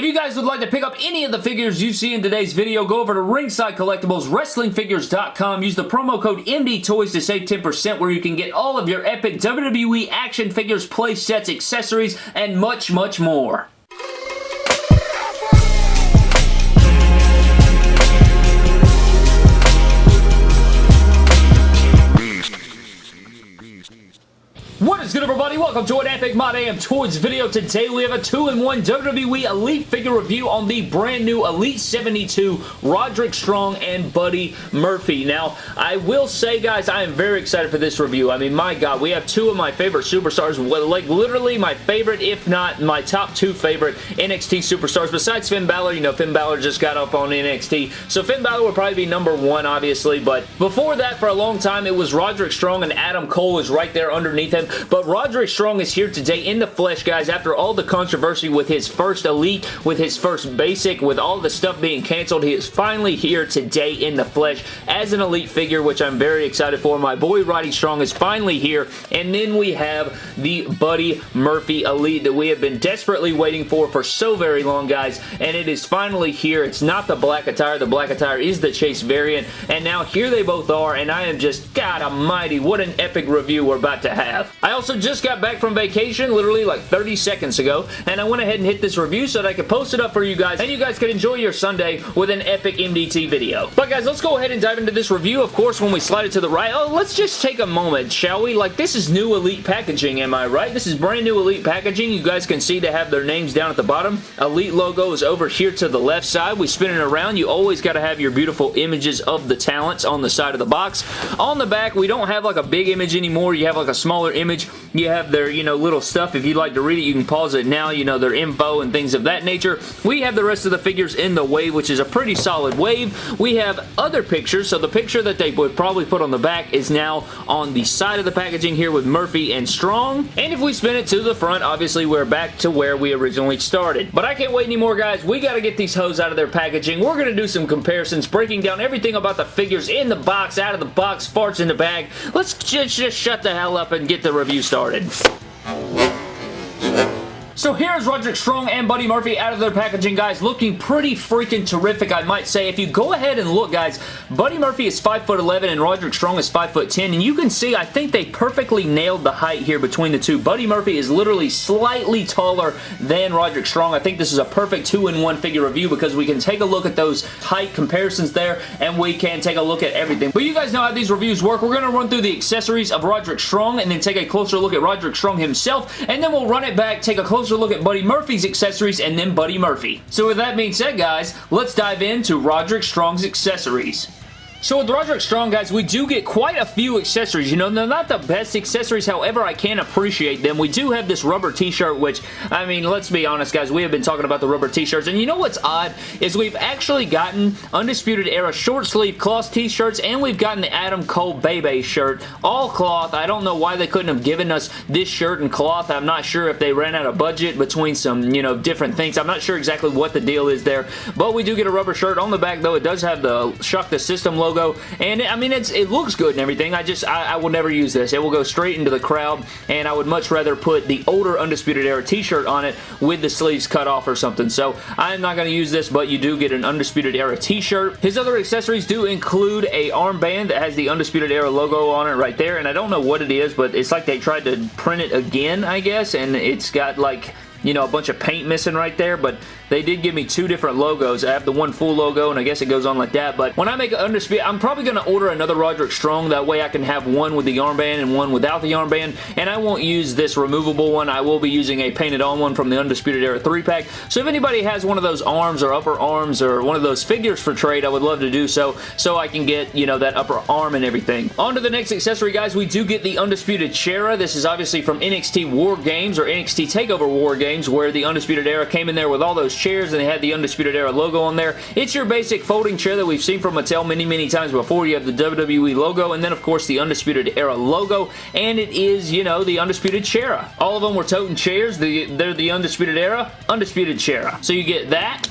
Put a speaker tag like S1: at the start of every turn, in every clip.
S1: If you guys would like to pick up any of the figures you see in today's video, go over to Ringside Collectibles, WrestlingFigures.com. Use the promo code MDTOYS to save 10% where you can get all of your epic WWE action figures, play sets, accessories, and much, much more. What is good everybody? Welcome to an Epic My Damn Toys video. Today we have a 2-in-1 WWE Elite figure review on the brand new Elite 72 Roderick Strong and Buddy Murphy. Now, I will say guys, I am very excited for this review. I mean, my god, we have two of my favorite superstars, like literally my favorite, if not my top two favorite NXT superstars, besides Finn Balor. You know, Finn Balor just got up on NXT, so Finn Balor would probably be number one, obviously, but before that, for a long time, it was Roderick Strong and Adam Cole is right there underneath him. But Roderick Strong is here today in the flesh, guys, after all the controversy with his first Elite, with his first Basic, with all the stuff being canceled. He is finally here today in the flesh as an Elite figure, which I'm very excited for. My boy Roddy Strong is finally here. And then we have the Buddy Murphy Elite that we have been desperately waiting for for so very long, guys. And it is finally here. It's not the black attire. The black attire is the Chase variant. And now here they both are. And I am just, God almighty, what an epic review we're about to have. I also just got back from vacation literally like 30 seconds ago and I went ahead and hit this review so that I could post it up for you guys and you guys could enjoy your Sunday with an epic MDT video. But guys, let's go ahead and dive into this review. Of course, when we slide it to the right, oh, let's just take a moment, shall we? Like, this is new Elite packaging, am I right? This is brand new Elite packaging. You guys can see they have their names down at the bottom. Elite logo is over here to the left side. We spin it around. You always got to have your beautiful images of the talents on the side of the box. On the back, we don't have like a big image anymore. You have like a smaller image. You have their, you know, little stuff. If you'd like to read it, you can pause it now. You know, their info and things of that nature. We have the rest of the figures in the wave, which is a pretty solid wave. We have other pictures. So the picture that they would probably put on the back is now on the side of the packaging here with Murphy and Strong. And if we spin it to the front, obviously we're back to where we originally started. But I can't wait anymore, guys. We got to get these hoes out of their packaging. We're going to do some comparisons, breaking down everything about the figures in the box, out of the box, farts in the bag. Let's just, just shut the hell up and get the review started. So here's Roderick Strong and Buddy Murphy out of their packaging, guys. Looking pretty freaking terrific, I might say. If you go ahead and look, guys, Buddy Murphy is 5'11", and Roderick Strong is 5'10", and you can see, I think they perfectly nailed the height here between the two. Buddy Murphy is literally slightly taller than Roderick Strong. I think this is a perfect two-in-one figure review because we can take a look at those height comparisons there, and we can take a look at everything. But you guys know how these reviews work. We're going to run through the accessories of Roderick Strong, and then take a closer look at Roderick Strong himself, and then we'll run it back, take a closer closer look at Buddy Murphy's accessories and then Buddy Murphy. So with that being said, guys, let's dive into Roderick Strong's accessories. So with Roderick Strong, guys, we do get quite a few accessories. You know, they're not the best accessories, however, I can appreciate them. We do have this rubber t-shirt, which, I mean, let's be honest, guys, we have been talking about the rubber t-shirts, and you know what's odd? Is we've actually gotten Undisputed Era short sleeve cloth t-shirts, and we've gotten the Adam Cole Bay Bay shirt, all cloth. I don't know why they couldn't have given us this shirt and cloth. I'm not sure if they ran out of budget between some, you know, different things. I'm not sure exactly what the deal is there, but we do get a rubber shirt. On the back, though, it does have the Shock the System logo logo. And I mean, it's it looks good and everything. I just, I, I will never use this. It will go straight into the crowd and I would much rather put the older Undisputed Era t-shirt on it with the sleeves cut off or something. So I'm not going to use this, but you do get an Undisputed Era t-shirt. His other accessories do include a armband that has the Undisputed Era logo on it right there. And I don't know what it is, but it's like they tried to print it again, I guess. And it's got like you know, a bunch of paint missing right there, but they did give me two different logos. I have the one full logo, and I guess it goes on like that, but when I make an Undisputed, I'm probably going to order another Roderick Strong. That way I can have one with the armband and one without the armband, and I won't use this removable one. I will be using a painted on one from the Undisputed Era 3-pack. So if anybody has one of those arms or upper arms or one of those figures for trade, I would love to do so, so I can get, you know, that upper arm and everything. On to the next accessory, guys. We do get the Undisputed Chera. This is obviously from NXT War Games or NXT TakeOver War Games, where the Undisputed Era came in there with all those chairs and they had the Undisputed Era logo on there. It's your basic folding chair that we've seen from Mattel many, many times before. You have the WWE logo and then, of course, the Undisputed Era logo, and it is, you know, the Undisputed Chera. All of them were toting chairs. The, they're the Undisputed Era, Undisputed Chera. So you get that.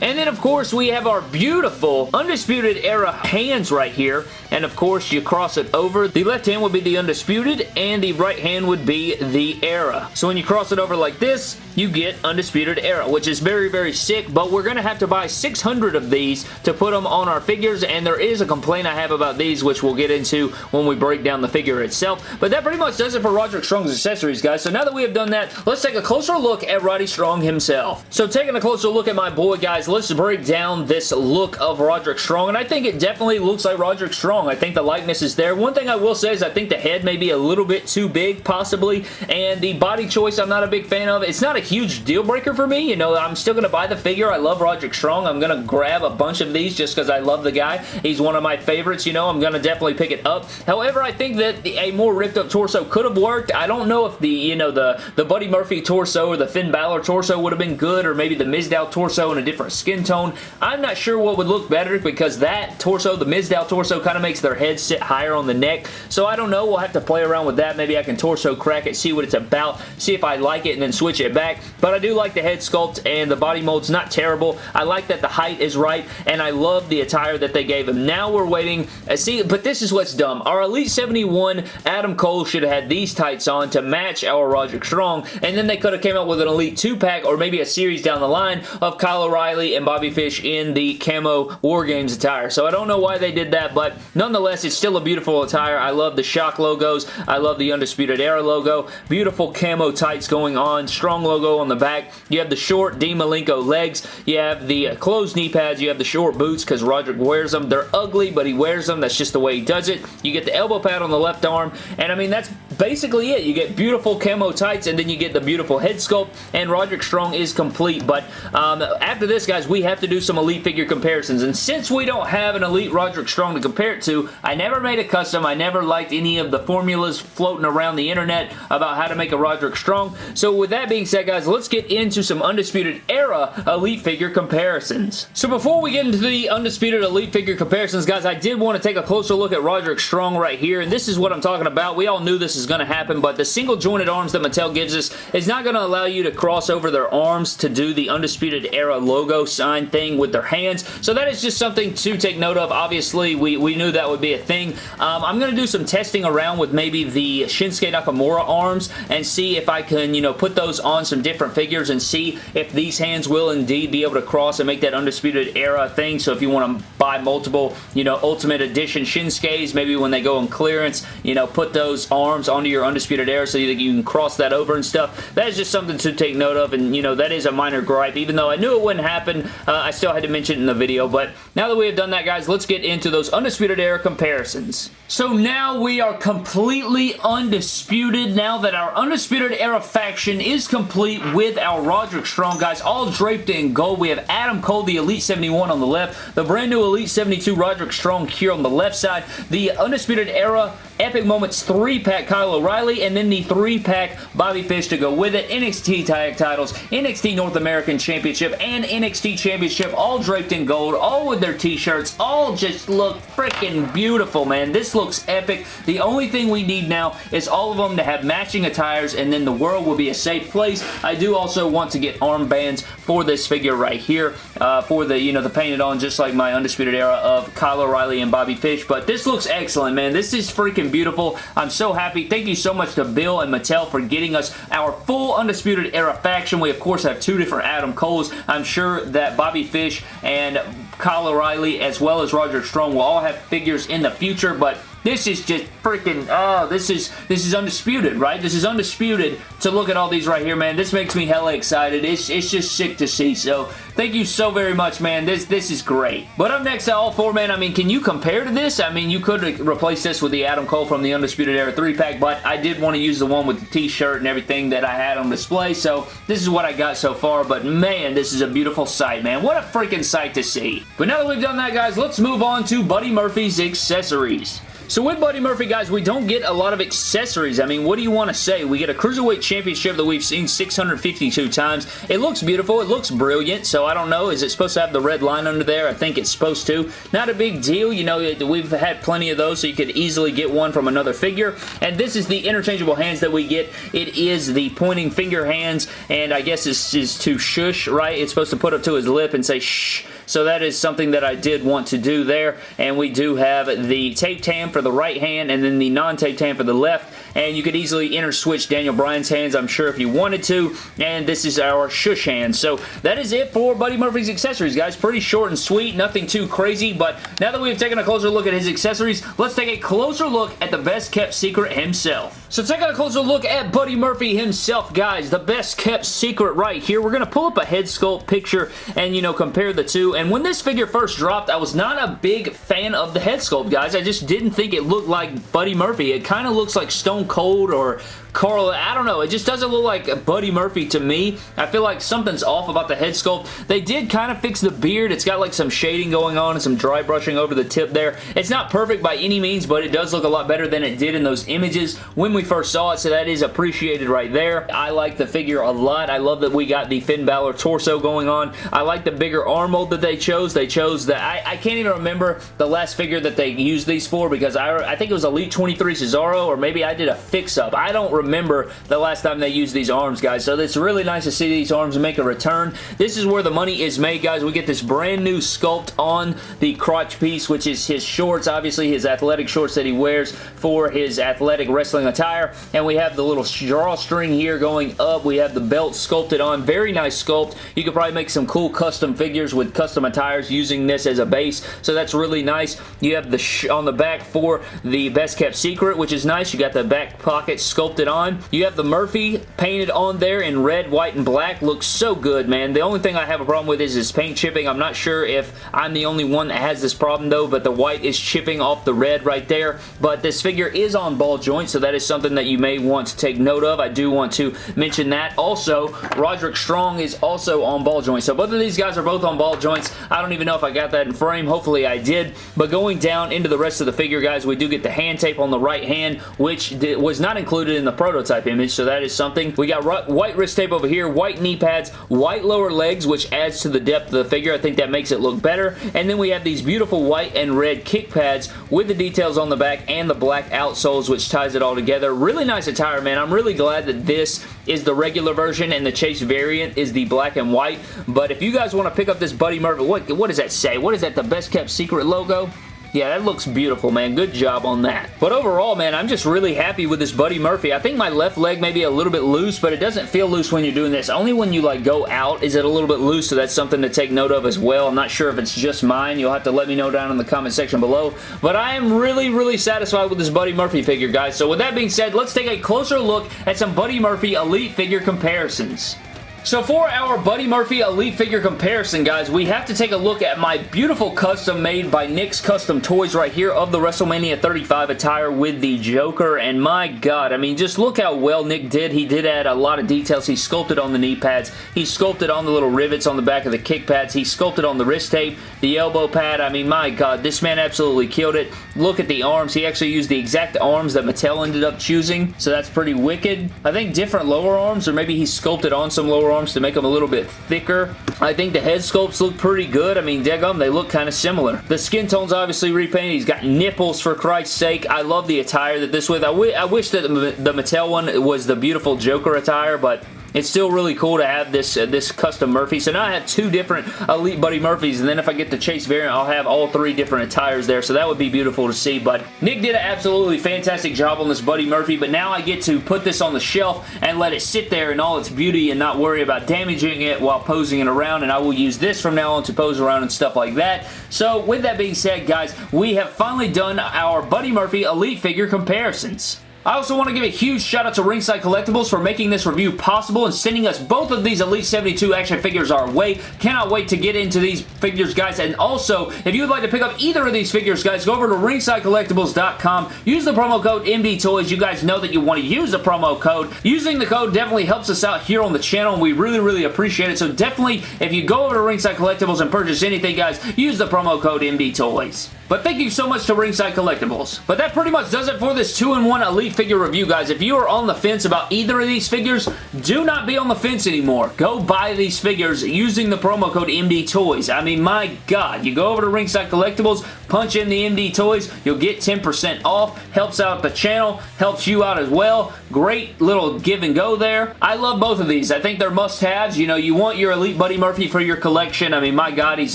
S1: And then, of course, we have our beautiful Undisputed Era hands right here. And, of course, you cross it over. The left hand would be the Undisputed, and the right hand would be the Era. So when you cross it over like this, you get Undisputed Era, which is very, very sick, but we're going to have to buy 600 of these to put them on our figures, and there is a complaint I have about these, which we'll get into when we break down the figure itself, but that pretty much does it for Roderick Strong's accessories, guys. So now that we have done that, let's take a closer look at Roddy Strong himself. So taking a closer look at my boy, guys, let's break down this look of Roderick Strong, and I think it definitely looks like Roderick Strong. I think the likeness is there. One thing I will say is I think the head may be a little bit too big, possibly, and the body choice I'm not a big fan of. It's not a huge deal breaker for me. You know, I'm still going to buy the figure. I love Roderick Strong. I'm going to grab a bunch of these just because I love the guy. He's one of my favorites, you know. I'm going to definitely pick it up. However, I think that a more ripped up torso could have worked. I don't know if the, you know, the, the Buddy Murphy torso or the Finn Balor torso would have been good or maybe the Mizdow torso in a different skin tone. I'm not sure what would look better because that torso, the Mizdow torso, kind of makes their head sit higher on the neck. So I don't know. We'll have to play around with that. Maybe I can torso crack it, see what it's about, see if I like it, and then switch it back. But I do like the head sculpt and the body mold's not terrible. I like that the height is right, and I love the attire that they gave him. Now we're waiting. Uh, see, but this is what's dumb. Our Elite 71 Adam Cole should have had these tights on to match our Roderick Strong, and then they could have came up with an Elite 2-pack or maybe a series down the line of Kyle O'Reilly and Bobby Fish in the camo War Games attire. So I don't know why they did that, but nonetheless, it's still a beautiful attire. I love the shock logos. I love the Undisputed Era logo. Beautiful camo tights going on. Strong logo on the back. You have the short Dean Malenko legs. You have the closed knee pads. You have the short boots because Roderick wears them. They're ugly, but he wears them. That's just the way he does it. You get the elbow pad on the left arm, and I mean, that's basically it. You get beautiful camo tights, and then you get the beautiful head sculpt, and Roderick Strong is complete, but um, after this, guys, we have to do some Elite figure comparisons, and since we don't have an Elite Roderick Strong to compare it to, I never made a custom. I never liked any of the formulas floating around the internet about how to make a Roderick Strong, so with that being said, guys, let's get into some Undisputed Era Elite figure comparisons. So before we get into the Undisputed Elite figure comparisons, guys, I did want to take a closer look at Roderick Strong right here, and this is what I'm talking about. We all knew this is going to happen, but the single jointed arms that Mattel gives us is not going to allow you to cross over their arms to do the Undisputed Era logo sign thing with their hands, so that is just something to take note of. Obviously, we, we knew that would be a thing. Um, I'm going to do some testing around with maybe the Shinsuke Nakamura arms and see if I can, you know, put those on some different figures and see if these hands will indeed be able to cross and make that Undisputed Era thing, so if you want to buy multiple, you know, Ultimate Edition Shinsuke's, maybe when they go on clearance, you know, put those arms onto your Undisputed Era so that you can cross that over and stuff. That is just something to take note of, and, you know, that is a minor gripe. Even though I knew it wouldn't happen, uh, I still had to mention it in the video, but now that we have done that, guys, let's get into those Undisputed Era comparisons. So now we are completely undisputed now that our Undisputed Era faction is complete with our Roderick Strong guys, all draped in gold. We have Adam Cole, the Elite 71 on the left, the brand new Elite 72 Roderick Strong here on the left side, the Undisputed Era Epic Moments 3-pack Kyle O'Reilly, and then the 3-pack Bobby Fish to go with it. NXT Tag Titles, NXT North American Championship, and NXT Championship, all draped in gold, all with their t-shirts, all just look freaking beautiful, man. This looks epic. The only thing we need now is all of them to have matching attires, and then the world will be a safe place. I do also want to get armbands for this figure right here, uh, for the, you know, the painted on, just like my Undisputed Era of Kyle O'Reilly and Bobby Fish, but this looks excellent, man. This is freaking beautiful. I'm so happy. Thank you so much to Bill and Mattel for getting us our full Undisputed Era faction. We, of course, have two different Adam Coles. I'm sure that Bobby Fish and Kyle O'Reilly, as well as Roger Strong, will all have figures in the future, but this is just freaking, oh, this is, this is undisputed, right? This is undisputed to look at all these right here, man. This makes me hella excited. It's, it's just sick to see, so thank you so very much, man. This, this is great. But up next to all four, man, I mean, can you compare to this? I mean, you could replace this with the Adam Cole from the Undisputed Era 3-pack, but I did want to use the one with the t-shirt and everything that I had on display, so this is what I got so far, but man, this is a beautiful sight, man. What a freaking sight to see. But now that we've done that, guys, let's move on to Buddy Murphy's accessories. So with Buddy Murphy, guys, we don't get a lot of accessories. I mean, what do you want to say? We get a Cruiserweight Championship that we've seen 652 times. It looks beautiful. It looks brilliant, so I don't know. Is it supposed to have the red line under there? I think it's supposed to. Not a big deal. You know, we've had plenty of those, so you could easily get one from another figure. And this is the interchangeable hands that we get. It is the pointing finger hands, and I guess this is to shush, right? It's supposed to put up to his lip and say shh. So that is something that I did want to do there. And we do have the taped hand for the right hand and then the non-taped hand for the left and you could easily inter-switch Daniel Bryan's hands, I'm sure, if you wanted to, and this is our shush hand. So that is it for Buddy Murphy's accessories, guys. Pretty short and sweet, nothing too crazy, but now that we've taken a closer look at his accessories, let's take a closer look at the best kept secret himself. So taking a closer look at Buddy Murphy himself, guys, the best kept secret right here. We're going to pull up a head sculpt picture and, you know, compare the two, and when this figure first dropped, I was not a big fan of the head sculpt, guys. I just didn't think it looked like Buddy Murphy. It kind of looks like Stone Cold or Carl, I don't know. It just doesn't look like Buddy Murphy to me. I feel like something's off about the head sculpt. They did kind of fix the beard. It's got like some shading going on and some dry brushing over the tip there. It's not perfect by any means, but it does look a lot better than it did in those images when we first saw it, so that is appreciated right there. I like the figure a lot. I love that we got the Finn Balor torso going on. I like the bigger arm mold that they chose. They chose that. I, I can't even remember the last figure that they used these for because I, I think it was Elite 23 Cesaro or maybe I did a fix-up. I don't remember the last time they used these arms, guys. So it's really nice to see these arms make a return. This is where the money is made, guys. We get this brand new sculpt on the crotch piece, which is his shorts, obviously his athletic shorts that he wears for his athletic wrestling attire. And we have the little drawstring here going up. We have the belt sculpted on. Very nice sculpt. You could probably make some cool custom figures with custom attires using this as a base. So that's really nice. You have the on the back for the best kept secret, which is nice. You got the back pocket sculpted on. You have the Murphy painted on there in red, white, and black. Looks so good, man. The only thing I have a problem with is his paint chipping. I'm not sure if I'm the only one that has this problem, though, but the white is chipping off the red right there. But this figure is on ball joint, so that is something that you may want to take note of. I do want to mention that. Also, Roderick Strong is also on ball joint. So both of these guys are both on ball joints. I don't even know if I got that in frame. Hopefully I did. But going down into the rest of the figure, guys, we do get the hand tape on the right hand, which was not included in the prototype image, so that is something. We got white wrist tape over here, white knee pads, white lower legs, which adds to the depth of the figure. I think that makes it look better. And then we have these beautiful white and red kick pads with the details on the back and the black outsoles, which ties it all together. Really nice attire, man. I'm really glad that this is the regular version and the Chase variant is the black and white. But if you guys want to pick up this Buddy Murphy, what, what does that say? What is that, the best kept secret logo? Yeah, that looks beautiful, man. Good job on that. But overall, man, I'm just really happy with this Buddy Murphy. I think my left leg may be a little bit loose, but it doesn't feel loose when you're doing this. Only when you, like, go out is it a little bit loose, so that's something to take note of as well. I'm not sure if it's just mine. You'll have to let me know down in the comment section below. But I am really, really satisfied with this Buddy Murphy figure, guys. So with that being said, let's take a closer look at some Buddy Murphy Elite figure comparisons. So for our Buddy Murphy Elite figure comparison, guys, we have to take a look at my beautiful custom made by Nick's Custom Toys right here of the WrestleMania 35 attire with the Joker. And my God, I mean, just look how well Nick did. He did add a lot of details. He sculpted on the knee pads. He sculpted on the little rivets on the back of the kick pads. He sculpted on the wrist tape, the elbow pad. I mean, my God, this man absolutely killed it. Look at the arms. He actually used the exact arms that Mattel ended up choosing, so that's pretty wicked. I think different lower arms, or maybe he sculpted on some lower arms to make them a little bit thicker. I think the head sculpts look pretty good. I mean, Degum, they look kind of similar. The skin tone's obviously repainted. He's got nipples, for Christ's sake. I love the attire that this with. I, I wish that the Mattel one was the beautiful Joker attire, but it's still really cool to have this uh, this custom Murphy. So now I have two different Elite Buddy Murphys, and then if I get the Chase variant, I'll have all three different attires there. So that would be beautiful to see. But Nick did an absolutely fantastic job on this Buddy Murphy, but now I get to put this on the shelf and let it sit there in all its beauty and not worry about damaging it while posing it around, and I will use this from now on to pose around and stuff like that. So with that being said, guys, we have finally done our Buddy Murphy Elite figure comparisons. I also want to give a huge shout out to Ringside Collectibles for making this review possible and sending us both of these Elite 72 action figures our way. Cannot wait to get into these figures, guys. And also, if you would like to pick up either of these figures, guys, go over to ringsidecollectibles.com. Use the promo code MDTOYS. You guys know that you want to use the promo code. Using the code definitely helps us out here on the channel, and we really, really appreciate it. So definitely, if you go over to Ringside Collectibles and purchase anything, guys, use the promo code MDTOYS. But thank you so much to Ringside Collectibles. But that pretty much does it for this 2-in-1 Elite figure review, guys. If you are on the fence about either of these figures, do not be on the fence anymore. Go buy these figures using the promo code MD Toys. I mean, my God. You go over to Ringside Collectibles, punch in the MD Toys, you'll get 10% off. Helps out the channel, helps you out as well. Great little give and go there. I love both of these. I think they're must-haves. You know, you want your Elite Buddy Murphy for your collection. I mean, my God, he's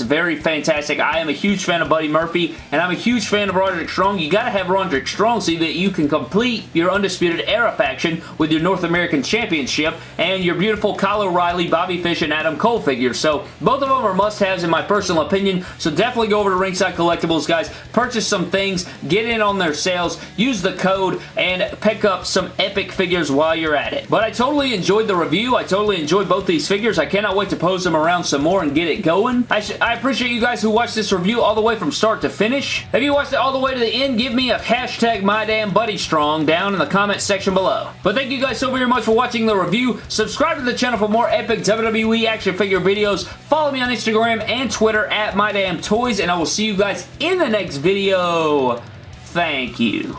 S1: very fantastic. I am a huge fan of Buddy Murphy and I'm a huge fan of Roderick Strong. You gotta have Roderick Strong so that you can complete your Undisputed Era faction with your North American Championship and your beautiful Kyle O'Reilly, Bobby Fish, and Adam Cole figures. So both of them are must-haves in my personal opinion, so definitely go over to Ringside Collectibles, guys. Purchase some things, get in on their sales, use the code, and pick up some epic figures while you're at it. But I totally enjoyed the review. I totally enjoyed both these figures. I cannot wait to pose them around some more and get it going. I, I appreciate you guys who watched this review all the way from start to finish. If you watched it all the way to the end, give me a hashtag my damn buddy strong down in the comment section below. But thank you guys so very much for watching the review. Subscribe to the channel for more epic WWE action figure videos. Follow me on Instagram and Twitter at MyDamnToys, and I will see you guys in the next video. Thank you.